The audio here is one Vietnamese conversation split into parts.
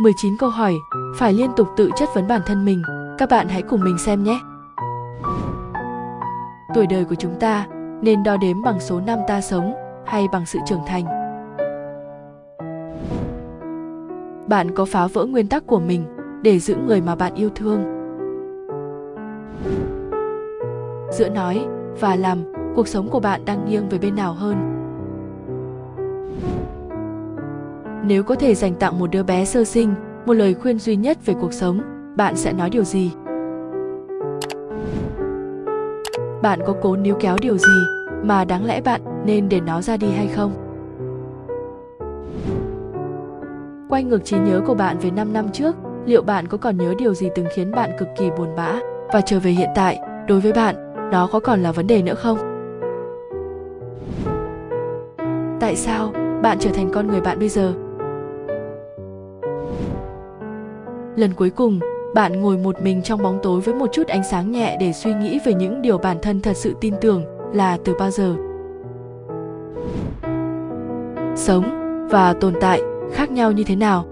19 câu hỏi, phải liên tục tự chất vấn bản thân mình. Các bạn hãy cùng mình xem nhé. Tuổi đời của chúng ta nên đo đếm bằng số năm ta sống hay bằng sự trưởng thành. Bạn có phá vỡ nguyên tắc của mình để giữ người mà bạn yêu thương. Giữa nói và làm, cuộc sống của bạn đang nghiêng về bên nào hơn? Nếu có thể dành tặng một đứa bé sơ sinh một lời khuyên duy nhất về cuộc sống, bạn sẽ nói điều gì? Bạn có cố níu kéo điều gì mà đáng lẽ bạn nên để nó ra đi hay không? Quay ngược trí nhớ của bạn về 5 năm trước, liệu bạn có còn nhớ điều gì từng khiến bạn cực kỳ buồn bã và trở về hiện tại, đối với bạn, nó có còn là vấn đề nữa không? Tại sao bạn trở thành con người bạn bây giờ? Lần cuối cùng, bạn ngồi một mình trong bóng tối với một chút ánh sáng nhẹ để suy nghĩ về những điều bản thân thật sự tin tưởng là từ bao giờ. Sống và tồn tại khác nhau như thế nào?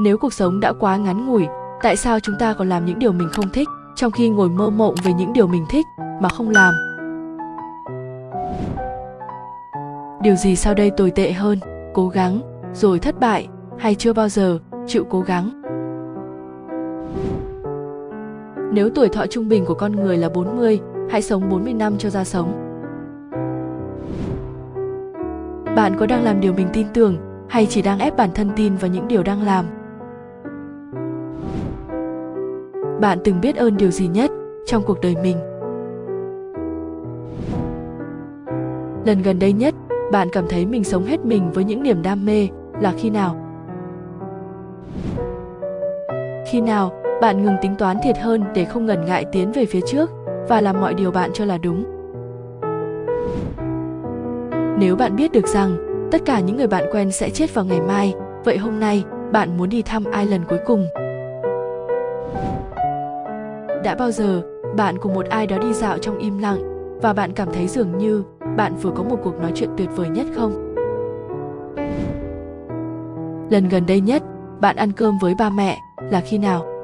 Nếu cuộc sống đã quá ngắn ngủi, tại sao chúng ta còn làm những điều mình không thích trong khi ngồi mơ mộng về những điều mình thích mà không làm? Điều gì sau đây tồi tệ hơn? Cố gắng rồi thất bại hay chưa bao giờ chịu cố gắng. Nếu tuổi thọ trung bình của con người là 40, hãy sống 40 năm cho ra sống. Bạn có đang làm điều mình tin tưởng hay chỉ đang ép bản thân tin vào những điều đang làm? Bạn từng biết ơn điều gì nhất trong cuộc đời mình? Lần gần đây nhất, bạn cảm thấy mình sống hết mình với những niềm đam mê là khi nào? Khi nào bạn ngừng tính toán thiệt hơn để không ngần ngại tiến về phía trước và làm mọi điều bạn cho là đúng? Nếu bạn biết được rằng tất cả những người bạn quen sẽ chết vào ngày mai, vậy hôm nay bạn muốn đi thăm ai lần cuối cùng? Đã bao giờ bạn cùng một ai đó đi dạo trong im lặng và bạn cảm thấy dường như bạn vừa có một cuộc nói chuyện tuyệt vời nhất không? Lần gần đây nhất bạn ăn cơm với ba mẹ là khi nào?